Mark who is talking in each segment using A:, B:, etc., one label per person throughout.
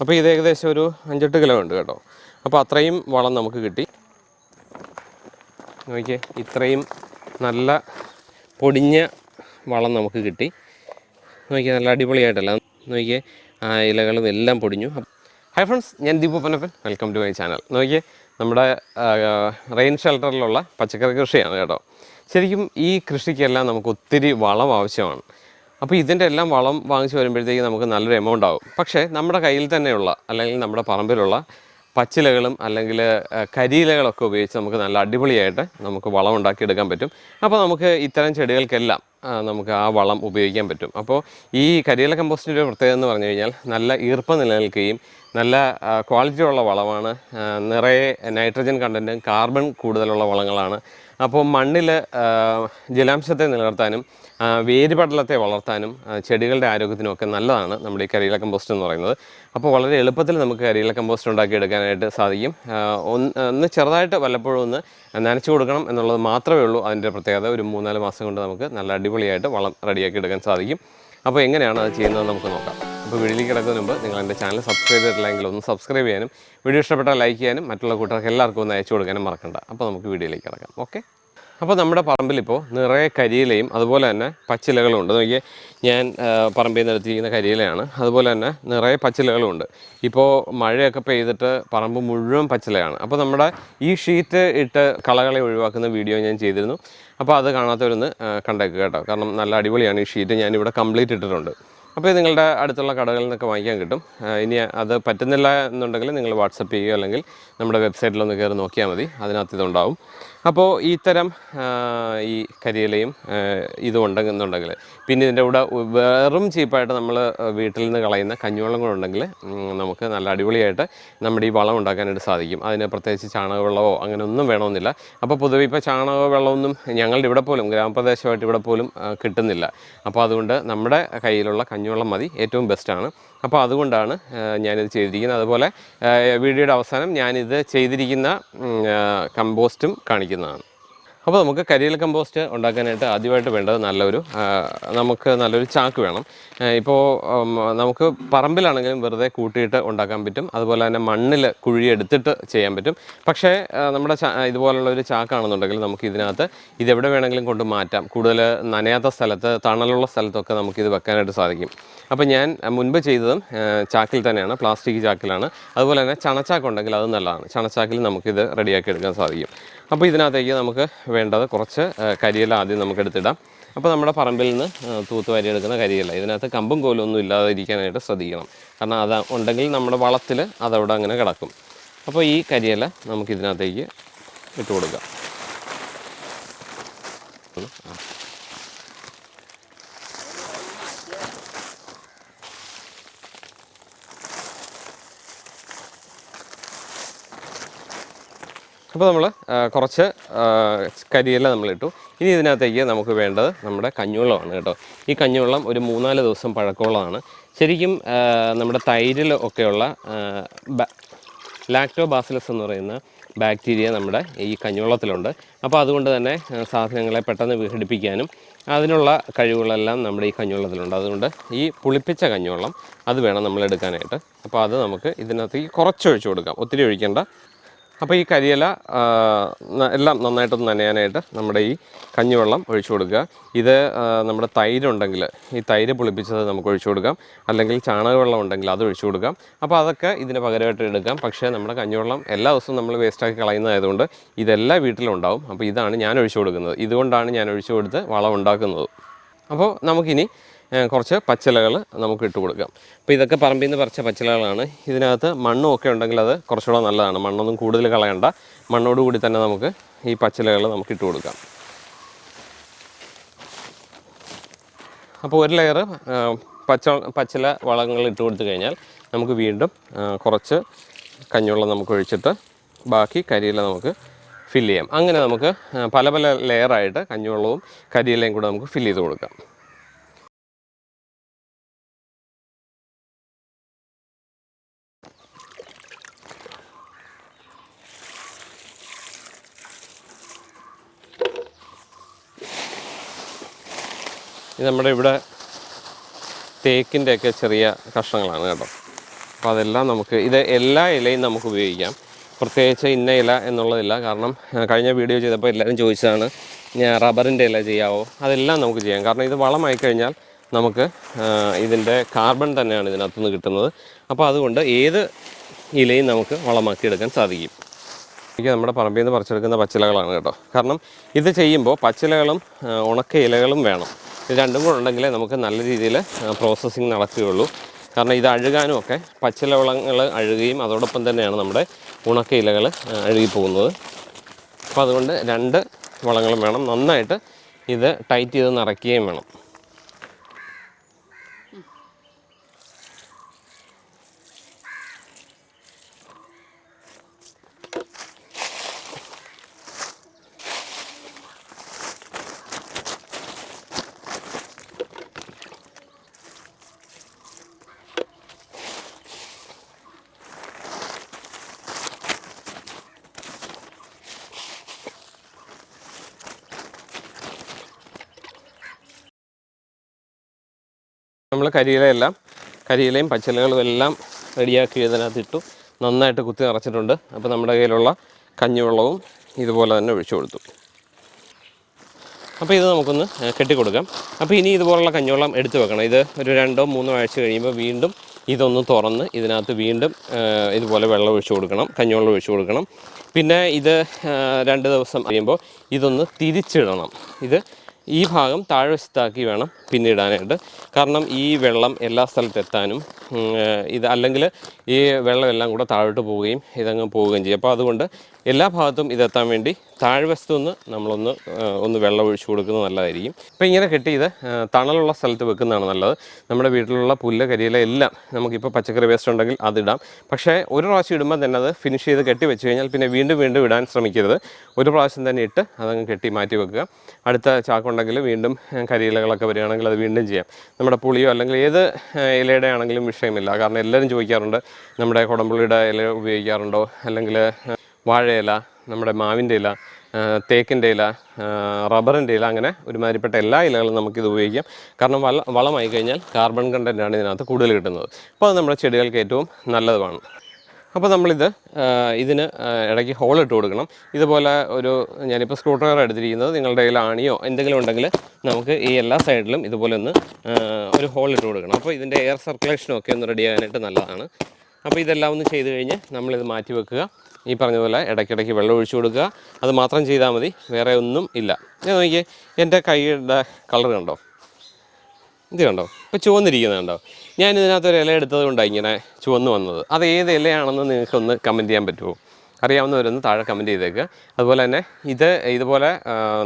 A: അപ്പോൾ ഇത് ഏകദേശം ഒരു അഞ്ചെട്ട് കിലോ ഉണ്ട് കേട്ടോ. അപ്പോൾ അത്രയും വളം നമുക്ക് കിട്ടി. നോക്കിയേ ഇത്രയും നല്ല പൊടിഞ്ഞ വളം നമുക്ക് കിട്ടി. നോക്കിയാൽ നല്ല അടിപൊളിയായിട്ടല്ല. നോക്കിയേ ആ ഇലകളും എല്ലാം പൊടിഞ്ഞു. ഹായ് ഫ്രണ്ട്സ് ഞാൻ Deepu Panappan welcome to my channel നോക്കിയേ നമ്മുടെ റെയിൻ ഷെൽട്ടറിലുള്ള പച്ചക്കറി കൃഷിയാണ് കേട്ടോ. ശരിക്കും ഈ കൃഷിക്കെല്ലാം നമുക്ക് ഒത്തിരി വളം ആവശ്യമാണ്. അപ്പോൾ ഇതിന്റെ എല്ലാം വളം വാങ്ങിച്ച് വരുമ്പോഴത്തേക്ക് നമുക്ക് നല്ലൊരു എമൗണ്ട് ആവും. പക്ഷേ നമ്മുടെ കയ്യിൽ തന്നെയുള്ള അല്ലെങ്കിൽ നമ്മുടെ പറമ്പിലുള്ള പച്ചിലകളും അല്ലെങ്കിൽ കരിയിലകളൊക്കെ ഉപയോഗിച്ച് നമുക്ക് നല്ല അടിപൊളിയായിട്ട് നമുക്ക് വളം ഉണ്ടാക്കിയെടുക്കാൻ പറ്റും. അപ്പോൾ നമുക്ക് ഇത്തരം ചെടികൾക്കെല്ലാം നമുക്ക് ആ വളം ഉപയോഗിക്കാൻ പറ്റും. അപ്പോൾ ഈ കരിയില കമ്പോസ്റ്റിന്റെ പ്രത്യേകത എന്ന് പറഞ്ഞു കഴിഞ്ഞാൽ നല്ല ഈർപ്പം നിലനിൽക്കുകയും നല്ല ക്വാളിറ്റി ഉള്ള വളമാണ് നിറയെ നൈട്രജൻ കണ്ടന്റും കാർബൺ കൂടുതലുള്ള വളങ്ങളാണ്. അപ്പോൾ മണ്ണിൽ ജലാംശത്തെ നിലനിർത്താനും വേരുപടലത്തെ വളർത്താനും ചെടികളുടെ ആരോഗ്യത്തിനും ഒക്കെ നല്ലതാണ് നമ്മുടെ ഈ കരിയില കമ്പോസ്റ്റ് എന്ന് പറയുന്നത്. അപ്പോൾ വളരെ എളുപ്പത്തിൽ നമുക്ക് കരിയില കമ്പോസ്റ്റ് ഉണ്ടാക്കി എടുക്കാനായിട്ട് സാധിക്കും ഒന്ന് ചെറുതായിട്ട് വല്ലപ്പോഴും ഒന്ന് നനച്ചു കൊടുക്കണം എന്നുള്ളത് മാത്രമേ ഉള്ളൂ അതിന്റെ പ്രത്യേകത. ഒരു മൂന്നാൽ മാസം കൊണ്ട് നമുക്ക് നല്ല അടിപൊളിയായിട്ട് വളം റെഡിയാക്കി എടുക്കാൻ സാധിക്കും. അപ്പോൾ എങ്ങനെയാണ് അത് ചെയ്യുന്നത് നമുക്ക് നോക്കാം. അപ്പോൾ വീഡിയോയിലേക്ക് കിടക്കുന്നതിന് മുമ്പ് നിങ്ങൾ എന്റെ ചാനൽ സബ്സ്ക്രൈബ് ചെയ്തിട്ടില്ലെങ്കിൽ ഒന്ന് സബ്സ്ക്രൈബ് ചെയ്യാനും വീഡിയോ ഇഷ്ടപ്പെട്ടാൽ ലൈക്ക് ചെയ്യാനും മറ്റുള്ള കൂട്ടർക്ക് എല്ലാവർക്കും ഒന്ന് അയച്ചു കൊടുക്കാനും മറക്കണ്ട. അപ്പോൾ നമുക്ക് വീഡിയോയിലേക്ക് കിടക്കാം. ഓക്കെ അപ്പോൾ നമ്മുടെ പറമ്പിലിപ്പോൾ നിറയെ കരിയിലയും അതുപോലെ തന്നെ പച്ചിലകളും ഉണ്ട് നോക്കിയേ ഞാൻ പറമ്പിൽ നിന്ന് എടുത്തിരിക്കുന്ന കരിയിലയാണ്. അതുപോലെ തന്നെ നിറയെ പച്ചിലകളും ഉണ്ട് ഇപ്പോൾ മഴയൊക്കെ പെയ്തിട്ട് പറമ്പ് മുഴുവൻ പച്ചിലയാണ്. അപ്പോൾ നമ്മുടെ ഈ ഷീറ്റ് ഇട്ട് കളകളെ ഒഴിവാക്കുന്ന വീഡിയോ ഞാൻ ചെയ്തിരുന്നു. അപ്പോൾ അത് കാണാത്തവരൊന്ന് കണ്ടേക്കുക കേട്ടോ. കാരണം നല്ല അടിപൊളിയാണ് ഈ ഷീറ്റ്. ഞാനിവിടെ കംപ്ലീറ്റ് ഇട്ടിട്ടുണ്ട്. അപ്പോൾ നിങ്ങളുടെ അടുത്തുള്ള കടകളിൽ നിന്നൊക്കെ വാങ്ങിക്കാൻ കിട്ടും. ഇനി അത് പറ്റുന്നില്ല എന്നുണ്ടെങ്കിൽ നിങ്ങൾ വാട്സപ്പ് ചെയ്യുക അല്ലെങ്കിൽ നമ്മുടെ വെബ്സൈറ്റിലൊന്ന് കയറി നോക്കിയാൽ മതി. അതിനകത്ത് ഇതുണ്ടാവും. അപ്പോൾ ഈ തരം ഈ കരിയിലയും ഇതും ഉണ്ടെന്നുണ്ടെങ്കിൽ പിന്നെ ഇതിന്റെ കൂടെ വേറും ചീപ്പായിട്ട് നമ്മൾ വീട്ടിൽ നിന്ന് കളയുന്ന കഞ്ഞിവെള്ളം കൂടെ ഉണ്ടെങ്കിൽ നമുക്ക് നല്ല അടിപൊളിയായിട്ട് നമ്മുടെ ഈ വളം ഉണ്ടാക്കാനായിട്ട് സാധിക്കും. അതിന് പ്രത്യേകിച്ച് ചാണകവെള്ളമോ അങ്ങനെ ഒന്നും വേണമെന്നില്ല. അപ്പോൾ പൊതുവെ ഇപ്പോൾ ചാണക വെള്ളമൊന്നും ഞങ്ങളുടെ ഇവിടെ പോലും ഗ്രാമപ്രദേശമായിട്ട് ഇവിടെ പോലും കിട്ടുന്നില്ല. അപ്പോൾ അതുകൊണ്ട് നമ്മുടെ കയ്യിലുള്ള കഞ്ഞിവെള്ളം മതി. ഏറ്റവും ബെസ്റ്റാണ് അപ്പോൾ അതുകൊണ്ടാണ് ഞാനിത് ചെയ്തിരിക്കുന്നത്. അതുപോലെ വീഡിയോയുടെ അവസാനം ഞാനിത് ചെയ്തിരിക്കുന്ന കമ്പോസ്റ്റും കാണിക്കുന്നതാണ്. അപ്പോൾ നമുക്ക് കരിയൽ കമ്പോസ്റ്റ് ഉണ്ടാക്കാനായിട്ട് ആദ്യമായിട്ട് വേണ്ടത് നല്ലൊരു നമുക്ക് നല്ലൊരു ചാക്ക് വേണം. ഇപ്പോൾ നമുക്ക് പറമ്പിലാണെങ്കിലും വെറുതെ കൂട്ടിയിട്ട് ഉണ്ടാക്കാൻ പറ്റും. അതുപോലെ തന്നെ മണ്ണിൽ കുഴിയെടുത്തിട്ട് ചെയ്യാൻ പറ്റും. പക്ഷേ നമ്മുടെ ഇതുപോലുള്ള ഒരു ചാക്കാണെന്നുണ്ടെങ്കിൽ നമുക്ക് ഇതിനകത്ത് ഇതെവിടെ വേണമെങ്കിലും കൊണ്ട് മാറ്റാം. കൂടുതൽ നനയാത്ത സ്ഥലത്ത് തണലുള്ള സ്ഥലത്തൊക്കെ നമുക്കിത് വെക്കാനായിട്ട് സാധിക്കും. അപ്പോൾ ഞാൻ മുൻപ് ചെയ്തതും ചാക്കിൽ തന്നെയാണ് പ്ലാസ്റ്റിക് ചാക്കിലാണ്. അതുപോലെ തന്നെ ചണച്ചാക്ക് ഉണ്ടെങ്കിൽ അത് നല്ലതാണ്. ചണച്ചാക്കിൽ നമുക്കിത് റെഡിയാക്കി എടുക്കാൻ സാധിക്കും. അപ്പോൾ ഇതിനകത്തേക്ക് നമുക്ക് വേണ്ടത് കുറച്ച് കരിയല ആദ്യം നമുക്ക് എടുത്തിടാം. അപ്പോൾ നമ്മുടെ പറമ്പിൽ നിന്ന് തൂത്തുവാരി തൂത്ത് വാരി എടുക്കുന്ന കരിയില. ഇതിനകത്ത് കമ്പും കോലും ഒന്നും ഇല്ലാതിരിക്കാനായിട്ട് ശ്രദ്ധിക്കണം. കാരണം അത് ഉണ്ടെങ്കിൽ നമ്മുടെ വളത്തിൽ അതവിടെ അങ്ങനെ കിടക്കും. അപ്പോൾ ഈ കരിയില നമുക്ക് ഇതിനകത്തേക്ക് ഇട്ട് കൊടുക്കാം. അപ്പോൾ നമ്മൾ കുറച്ച് ആ, നമ്മൾ നമ്മളിട്ടു ഇനി ഇതിനകത്തേക്ക് നമുക്ക് വേണ്ടത് നമ്മുടെ കഞ്ഞുവെള്ളമാണ് കേട്ടോ. ഈ കഞ്ഞുവെള്ളം ഒരു മൂന്നാൽ ദിവസം പഴക്കമുള്ളതാണ്. ശരിക്കും നമ്മുടെ തൈരിൽ ഒക്കെയുള്ള ലാക്ടോ ബാസിലസ് എന്ന് പറയുന്ന ബാക്ടീരിയ നമ്മുടെ ഈ കഞ്ഞുവെള്ളത്തിലുണ്ട്. അപ്പോൾ അതുകൊണ്ട് തന്നെ സാധനങ്ങളെ പെട്ടെന്ന് വിഘടിപ്പിക്കാനും അതിനുള്ള കഴിവുകളെല്ലാം നമ്മുടെ ഈ കഞ്ഞുവെള്ളത്തിലുണ്ട്. അതുകൊണ്ട് ഈ പുളിപ്പിച്ച കഞ്ഞുവെള്ളം അത് വേണം നമ്മൾ എടുക്കാനായിട്ട്. അപ്പോൾ അത് നമുക്ക് ഇതിനകത്തേക്ക് കുറച്ച് ഒഴിച്ചു കൊടുക്കാം. ഒത്തിരി ഒഴിക്കേണ്ട. അപ്പോൾ ഈ കരിയില എല്ലാം നന്നായിട്ടൊന്ന് നനയാനായിട്ട് നമ്മുടെ ഈ കഞ്ഞിവെള്ളം ഒഴിച്ചു കൊടുക്കുക. ഇത് നമ്മുടെ തൈരുണ്ടെങ്കിൽ ഈ തൈര് പുളിപ്പിച്ചത് നമുക്ക് ഒഴിച്ചു കൊടുക്കാം. അല്ലെങ്കിൽ ചാണകവെള്ളം ഉണ്ടെങ്കിൽ അത് ഒഴിച്ചു കൊടുക്കാം. അപ്പോൾ അതൊക്കെ ഇതിന് പകരമായിട്ട് എടുക്കാം. പക്ഷേ നമ്മുടെ കഞ്ഞിവെള്ളം എല്ലാ ദിവസവും നമ്മൾ വേസ്റ്റാക്കി കളയുന്നതായതുകൊണ്ട് ഇതെല്ലാ വീട്ടിലും ഉണ്ടാവും അപ്പോൾ ഇതാണ് ഞാൻ ഒഴിച്ചു കൊടുക്കുന്നത്. ഇതുകൊണ്ടാണ് ഞാൻ ഒഴിച്ചു കൊടുത്ത് വളം ഉണ്ടാക്കുന്നത്. അപ്പോൾ നമുക്കിനി കുറച്ച് പച്ചിലകൾ നമുക്ക് ഇട്ട് കൊടുക്കാം. അപ്പോൾ ഇതൊക്കെ പറമ്പിൽ നിന്ന് പറിച്ച പച്ചിലകളാണ്. ഇതിനകത്ത് മണ്ണും ഒക്കെ ഉണ്ടെങ്കിൽ അത് കുറച്ചുകൂടെ നല്ലതാണ്. മണ്ണൊന്നും കൂടുതൽ കളയണ്ട. മണ്ണോട് കൂടി തന്നെ നമുക്ക് ഈ പച്ചിലകൾ നമുക്ക് ഇട്ട് കൊടുക്കാം. അപ്പോൾ ഒരു ലെയർ പച്ച പച്ചില വളങ്ങൾ ഇട്ട് കൊടുത്തു കഴിഞ്ഞാൽ നമുക്ക് വീണ്ടും കുറച്ച് കഞ്ഞുവെള്ളം നമുക്ക് ഒഴിച്ചിട്ട് ബാക്കി കരിയില നമുക്ക് ഫില്ല് ചെയ്യാം. അങ്ങനെ നമുക്ക് പല പല ലെയറായിട്ട് കഞ്ഞുവെള്ളവും കരിയിലയും കൂടെ നമുക്ക് ഫില്ല് ചെയ്ത് കൊടുക്കാം. ഇത് നമ്മുടെ ഇവിടെ തേക്കിന്റെയൊക്കെ ചെറിയ കഷ്ണങ്ങളാണ് കേട്ടോ. അപ്പോൾ അതെല്ലാം നമുക്ക് ഇത് എല്ലാ ഇലയും നമുക്ക് ഉപയോഗിക്കാം. പ്രത്യേകിച്ച് ഇന്ന ഇല എന്നുള്ളതില്ല. കാരണം കഴിഞ്ഞ വീഡിയോ ചെയ്തപ്പോൾ എല്ലാവരും ചോദിച്ചതാണ് ഞാൻ റബ്ബറിന്റെ ഇല ചെയ്യാവോ? അതെല്ലാം നമുക്ക് ചെയ്യാം. കാരണം ഇത് വളമായി കഴിഞ്ഞാൽ നമുക്ക് ഇതിന്റെ കാർബൺ തന്നെയാണ് ഇതിനകത്തുനിന്ന് കിട്ടുന്നത്. അപ്പോൾ അതുകൊണ്ട് ഏത് ഇലയും നമുക്ക് വളമാക്കി എടുക്കാൻ സാധിക്കും. എനിക്ക് നമ്മുടെ പറമ്പിൽ നിന്ന് പറിച്ചെടുക്കുന്ന പച്ചിലകളാണ് കേട്ടോ. കാരണം ഇത് ചെയ്യുമ്പോൾ പച്ചിലകളും ഉണക്ക ഇലകളും വേണം. ഇത് രണ്ടും കൂടെ ഉണ്ടെങ്കിലേ നമുക്ക് നല്ല രീതിയിൽ പ്രോസസ്സിങ് നടക്കുകയുള്ളൂ. കാരണം ഇത് അഴുകാനും ഒക്കെ പച്ചിലവളങ്ങൾ അഴുകുകയും അതോടൊപ്പം തന്നെയാണ് നമ്മുടെ ഉണക്ക ഇലകൾ അഴുകിപ്പോകുന്നത്. അപ്പോൾ അതുകൊണ്ട് രണ്ട് വളങ്ങളും വേണം. നന്നായിട്ട് ഇത് ടൈറ്റ് ചെയ്ത് നിറയ്ക്കുകയും വേണം. നമ്മൾ കരിയിലയെല്ലാം കരിയിലയും പച്ചിലകളും എല്ലാം റെഡിയാക്കി ഇതിനകത്തിട്ടു നന്നായിട്ട് കുത്തി നിറച്ചിട്ടുണ്ട്. അപ്പോൾ നമ്മുടെ കയ്യിലുള്ള കഞ്ഞിവെള്ളവും ഇതുപോലെ തന്നെ ഒഴിച്ചു കൊടുത്തു. അപ്പോൾ ഇത് നമുക്കൊന്ന് കെട്ടിക്കൊടുക്കാം. അപ്പോൾ ഇനി ഇതുപോലുള്ള കഞ്ഞിവെള്ളം എടുത്തു വെക്കണം. ഇത് ഒരു രണ്ടോ മൂന്നോ ആഴ്ച കഴിയുമ്പോൾ വീണ്ടും ഇതൊന്ന് തുറന്ന് ഇതിനകത്ത് വീണ്ടും ഇതുപോലെ വെള്ളം ഒഴിച്ചു കൊടുക്കണം. കഞ്ഞിവെള്ളം ഒഴിച്ചു കൊടുക്കണം. പിന്നെ ഇത് രണ്ട് ദിവസം കഴിയുമ്പോൾ ഇതൊന്ന് തിരിച്ചിടണം. ഇത് ഈ ഭാഗം താഴ്വശത്താക്കി വേണം പിന്നിടാനായിട്ട്. കാരണം ഈ വെള്ളം എല്ലാ സ്ഥലത്തും എത്താനും ഉം, ഏഹ്, ഇത് അല്ലെങ്കിൽ ഈ വെള്ളം എല്ലാം കൂടെ താഴോട്ട് പോവുകയും ഇതങ്ങ് പോവുകയും ചെയ്യും. അപ്പോൾ അതുകൊണ്ട് എല്ലാ ഭാഗത്തും ഇതെത്താൻ വേണ്ടി താഴ്വശത്തു നിന്ന് നമ്മളൊന്ന് ഒന്ന് വെള്ളം ഒഴിച്ചു കൊടുക്കുന്നത് നല്ലതായിരിക്കും. അപ്പോൾ ഇങ്ങനെ കെട്ടി ഇത് തണലുള്ള സ്ഥലത്ത് വെക്കുന്നതാണ് നല്ലത്. നമ്മുടെ വീട്ടിലുള്ള പുല്ല് കരിയില എല്ലാം നമുക്കിപ്പോൾ പച്ചക്കറി വേസ്റ്റ് ഉണ്ടെങ്കിൽ അതിടാം. പക്ഷേ ഒരു പ്രാവശ്യം ഇടുമ്പോൾ തന്നെ അത് ഫിനിഷ് ചെയ്ത് കെട്ടി വെച്ച് കഴിഞ്ഞാൽ പിന്നെ വീണ്ടും വീണ്ടും ഇടാൻ ശ്രമിക്കരുത്. ഒരു പ്രാവശ്യം തന്നെ ഇട്ട് അതങ്ങ് കെട്ടി മാറ്റി വെക്കുക. അടുത്ത ചാക്കുണ്ടെങ്കിൽ വീണ്ടും കരിയിലകളൊക്കെ വരികയാണെങ്കിൽ അത് വീണ്ടും ചെയ്യാം. നമ്മുടെ പുളിയോ അല്ലെങ്കിൽ ഏത് ഇലയുടെ ആണെങ്കിലും വിഷയമില്ല. കാരണം എല്ലാവരും ചോദിക്കാറുണ്ട് നമ്മുടെ കുടംപുളിയുടെ ഇല ഉപയോഗിക്കാറുണ്ടോ? അല്ലെങ്കിൽ വാഴ വാഴയില നമ്മുടെ മാവിന്റെ ഇല തേക്കിന്റെ ഇല റബ്ബറിന്റെ ഇല അങ്ങനെ ഒരുമാതിരിപ്പെട്ട എല്ലാ ഇലകളും നമുക്കിത് ഉപയോഗിക്കാം. കാരണം വളമായി കഴിഞ്ഞാൽ കാർബൺ കണ്ടന്റാണ് ഇതിനകത്ത് കൂടുതൽ കിട്ടുന്നത്. അപ്പോൾ അത് നമ്മുടെ ചെടികൾക്ക് ഏറ്റവും നല്ലതുമാണ്. അപ്പോൾ നമ്മളിത് ഇതിന് ഇടയ്ക്ക് ഹോൾ ഇട്ട് കൊടുക്കണം. ഇതുപോലെ ഒരു ഞാനിപ്പോൾ സ്ക്രൂ ഡ്രൈവർ എടുത്തിരിക്കുന്നത് നിങ്ങളുടെ കയ്യിൽ ആണിയോ എന്തെങ്കിലും ഉണ്ടെങ്കിൽ നമുക്ക് ഈ എല്ലാ സൈഡിലും ഇതുപോലെ ഒന്ന് ഒരു ഹോൾ ഇട്ട് കൊടുക്കണം. അപ്പോൾ ഇതിന്റെ എയർ സർക്കുലേഷനും ഒക്കെ ഒന്ന് റെഡി ആകാനായിട്ട് നല്ലതാണ്. അപ്പോൾ ഇതെല്ലാം ഒന്ന് ചെയ്ത് കഴിഞ്ഞ് നമ്മളിത് മാറ്റി വെക്കുക. ഈ പറഞ്ഞതുപോലെ ഇടയ്ക്കിടയ്ക്ക് വെള്ളം ഒഴിച്ചു കൊടുക്കുക. അത് മാത്രം ചെയ്താൽ മതി വേറെ ഒന്നും ഇല്ല. ഞാൻ നോക്കിയേ എന്റെ കൈയുടെ കളർ കണ്ടോ? ഇത് കണ്ടോ? ഇപ്പോൾ ചുവന്നിരിക്കുന്നത് കണ്ടോ? ഞാൻ ഇതിനകത്ത് ഒരു ഇല എടുത്തത് കൊണ്ടാണ് ഇങ്ങനെ ചുവന്ന് വന്നത്. അത് ഏത് ഇലയാണെന്ന് നിങ്ങൾക്കൊന്ന് കമന്റ് ചെയ്യാൻ പറ്റുമോ അറിയാവുന്നവരൊന്ന് താഴെ കമന്റ് ചെയ്തേക്കുക അതുപോലെ തന്നെ ഇത് ഇതുപോലെ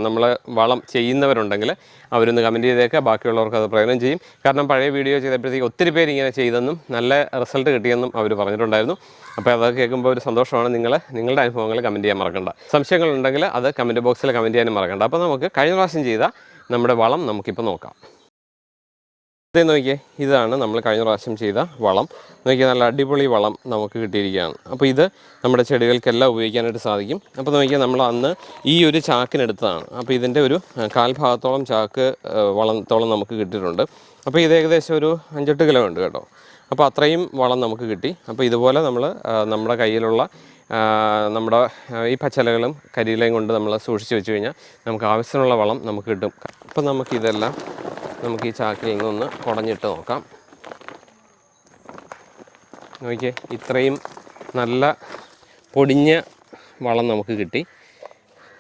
A: നമ്മൾ വളം ചെയ്യുന്നവരുണ്ടെങ്കിൽ അവരൊന്ന് കമന്റ് ചെയ്തേക്കുക ബാക്കിയുള്ളവർക്ക് അത് പ്രയോജനം ചെയ്യും. കാരണം പഴയ വീഡിയോ ചെയ്തപ്പോഴത്തേക്ക് ഒത്തിരി പേര് ഇങ്ങനെ ചെയ്തെന്നും നല്ല റിസൾട്ട് കിട്ടിയെന്നും അവർ പറഞ്ഞിട്ടുണ്ടായിരുന്നു. അപ്പോൾ അതൊക്കെ കേൾക്കുമ്പോൾ ഒരു സന്തോഷമാണ് നിങ്ങൾ നിങ്ങളുടെ അനുഭവങ്ങൾ കമന്റ് ചെയ്യാൻ മറക്കണ്ട. സംശയങ്ങളുണ്ടെങ്കിൽ അത് കമന്റ് ബോക്സിൽ കമന്റ് ചെയ്യാനും മറക്കണ്ട. അപ്പോൾ നമുക്ക് കഴിഞ്ഞ പ്രാവശ്യം ചെയ്ത നമ്മുടെ വളം നമുക്കിപ്പോൾ നോക്കാം. ഇത് നോക്കിയേ ഇതാണ് നമ്മൾ കഴിഞ്ഞ പ്രാവശ്യം ചെയ്ത വളം. നോക്കിയാൽ നല്ല അടിപൊളി വളം നമുക്ക് കിട്ടിയിരിക്കുകയാണ്. അപ്പോൾ ഇത് നമ്മുടെ ചെടികൾക്കെല്ലാം ഉപയോഗിക്കാനായിട്ട് സാധിക്കും. അപ്പോൾ നോക്കിയാൽ നമ്മൾ അന്ന് ഈ ഒരു ചാക്കിനെടുത്തതാണ്. അപ്പോൾ ഇതിന്റെ ഒരു കാൽഭാഗത്തോളം ചാക്ക് വളത്തോളം നമുക്ക് കിട്ടിയിട്ടുണ്ട്. അപ്പോൾ ഇത് ഏകദേശം ഒരു അഞ്ചെട്ട് കിലോ ഉണ്ട് കേട്ടോ. അപ്പോൾ അത്രയും വളം നമുക്ക് കിട്ടി. അപ്പോൾ ഇതുപോലെ നമ്മൾ നമ്മുടെ കയ്യിലുള്ള നമ്മുടെ ഈ പച്ചലകളും കരിയിലയും കൊണ്ട് നമ്മൾ സൂക്ഷിച്ച് വെച്ച് കഴിഞ്ഞാൽ നമുക്ക് ആവശ്യമുള്ള വളം നമുക്ക് കിട്ടും. അപ്പോൾ നമുക്കിതെല്ലാം നമുക്ക് ഈ ചാക്കിൽ നിന്നൊന്ന് കുടഞ്ഞിട്ട് നോക്കാം. നോക്കിയേ ഇത്രയും നല്ല പൊടിഞ്ഞ വളം നമുക്ക് കിട്ടി.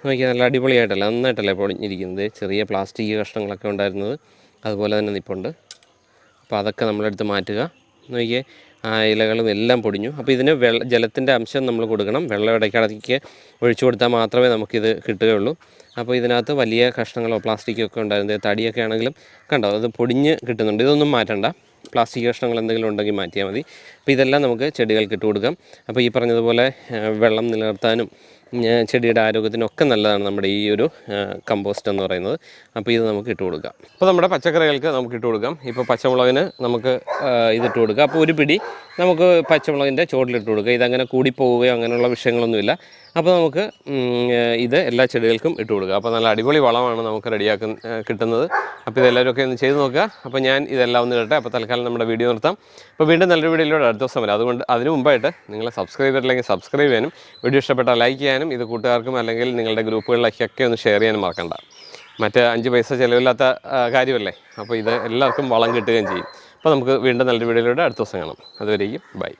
A: നോക്കിയാൽ നല്ല അടിപൊളിയായിട്ടല്ല നന്നായിട്ടല്ലേ പൊടിഞ്ഞിരിക്കുന്നത്. ചെറിയ പ്ലാസ്റ്റിക് കഷ്ണങ്ങളൊക്കെ ഉണ്ടായിരുന്നത്. അതുപോലെ തന്നെ നിപ്പുണ്ട്. അപ്പോൾ അതൊക്കെ നമ്മളെടുത്ത് മാറ്റുക. നോക്കിയേ ഇലകളും എല്ലാം പൊടിഞ്ഞു. അപ്പോൾ ഇതിന് വെള്ള ജലത്തിന്റെ അംശം നമ്മൾ കൊടുക്കണം. വെള്ളം ഇടയ്ക്കിടയ്ക്ക് ഒഴിച്ചു കൊടുത്താൽ മാത്രമേ നമുക്കിത് കിട്ടുകയുള്ളൂ. അപ്പോൾ ഇതിനകത്ത് വലിയ കഷ്ണങ്ങളോ പ്ലാസ്റ്റിക്കോ ഒക്കെ ഉണ്ടായിരുന്നത് തടിയൊക്കെ ആണെങ്കിലും കണ്ടോ അത് പൊടിഞ്ഞ് കിട്ടുന്നുണ്ട്. ഇതൊന്നും മാറ്റണ്ട. പ്ലാസ്റ്റിക് കഷ്ണങ്ങൾ എന്തെങ്കിലും ഉണ്ടെങ്കിൽ മാറ്റിയാൽ മതി. അപ്പോൾ ഇതെല്ലാം നമുക്ക് ചെടികൾക്ക് ഇട്ട് കൊടുക്കാം. അപ്പോൾ ഈ പറഞ്ഞതുപോലെ വെള്ളം നിലനിർത്താനും ചെടിയുടെ ആരോഗ്യത്തിനൊക്കെ നല്ലതാണ് നമ്മുടെ ഈ ഒരു കമ്പോസ്റ്റ് എന്ന് പറയുന്നത്. അപ്പോൾ ഇത് നമുക്ക് ഇട്ട് കൊടുക്കാം. അപ്പോൾ നമ്മുടെ പച്ചക്കറികൾക്ക് നമുക്ക് ഇട്ട് കൊടുക്കാം. ഇപ്പോൾ പച്ചമുളകിന് നമുക്ക് ഇതിട്ട് കൊടുക്കാം. അപ്പോൾ ഒരു പിടി നമുക്ക് പച്ചമുളകിന്റെ ചോട്ടിലിട്ട് കൊടുക്കുക ഇതങ്ങനെ കൂടിപ്പോവുകയോ അങ്ങനെയുള്ള വിഷയങ്ങളൊന്നുമില്ല. അപ്പോൾ നമുക്ക് ഇത് എല്ലാ ചെടികൾക്കും ഇട്ട് കൊടുക്കുക അപ്പോൾ നല്ല അടിപൊളി വളമാണ് നമുക്ക് റെഡിയാക്കുന്ന കിട്ടുന്നത്. അപ്പോൾ ഇതെല്ലാവരും ഒക്കെ ഒന്ന് ചെയ്ത് നോക്കുക. അപ്പോൾ ഞാൻ ഇതെല്ലാം ഒന്ന് ഇടട്ടെ. അപ്പോൾ തൽക്കാലം നമ്മുടെ വീഡിയോ നിർത്താം. അപ്പോൾ വീണ്ടും നല്ലൊരു വീഡിയോയിലൂടെ അടുത്ത ദിവസം വരാം. അതുകൊണ്ട് അതിന് മുമ്പായിട്ട് നിങ്ങൾ സബ്സ്ക്രൈബ് ചെയ്തിട്ടില്ലെങ്കിൽ സബ്സ്ക്രൈബ് ചെയ്യാനും വീഡിയോ ഇഷ്ടപ്പെട്ടാൽ ലൈക്ക് ചെയ്യാനും ഇത് കൂട്ടുകാർക്കും അല്ലെങ്കിൽ നിങ്ങളുടെ ഗ്രൂപ്പുകളിലേക്കൊക്കെ ഒന്ന് ഷെയർ ചെയ്യാനും മറക്കണ്ട. മറ്റേ അഞ്ച് പൈസ ചിലവില്ലാത്ത കാര്യമല്ലേ? അപ്പോൾ ഇത് എല്ലാവർക്കും വളം കിട്ടുകയും ചെയ്യും. അപ്പോൾ നമുക്ക് വീണ്ടും നല്ലൊരു വീഡിയോയിലൂടെ അടുത്ത ദിവസം കാണാം. അതുവരെയും ബൈ.